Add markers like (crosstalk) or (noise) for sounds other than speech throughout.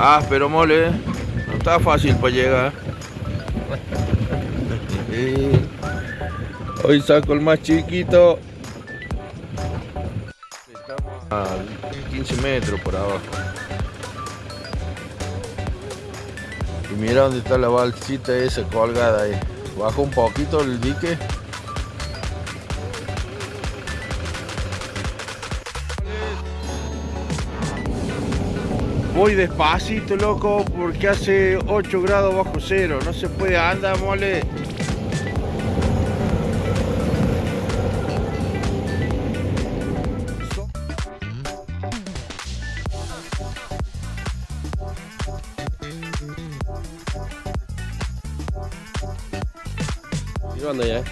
Ah, pero mole, eh. no está fácil para llegar. (laughs) Hoy saco el más chiquito. Estamos a 15 metros por abajo. Y mira dónde está la balsita esa colgada ahí. Bajo un poquito el dique. Voy despacito, loco, porque hace 8 grados bajo cero. No se puede andar, mole. ¿Y dónde ya?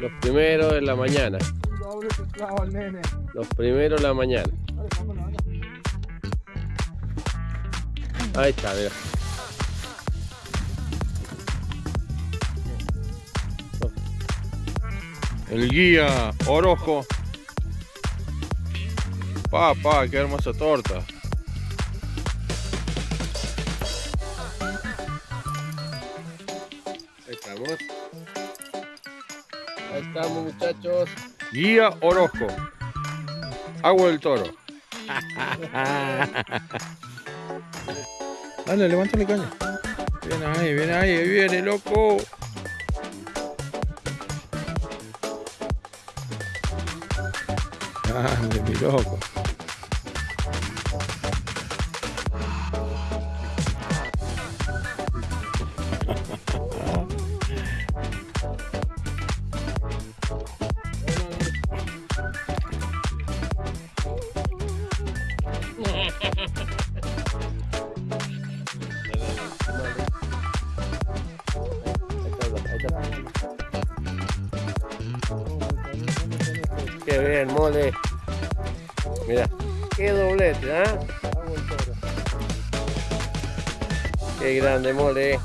Los primeros en la mañana. Los primeros en la mañana. Ahí está, mira. El guía Orojo. Pa, pa, qué hermosa torta. Ahí estamos. Ahí estamos, muchachos. Guía Orozco. Agua del toro. (laughs) Dale, levántale caña. Viene ahí, viene ahí viene, loco. Ande, mi loco. Bien, mole. Mira, qué doblete, ¿ah? Qué grande, mole.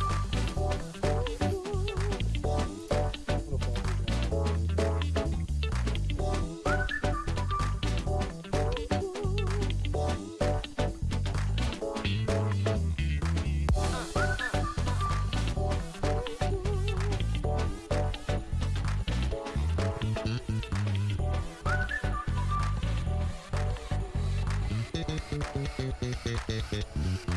Thank you.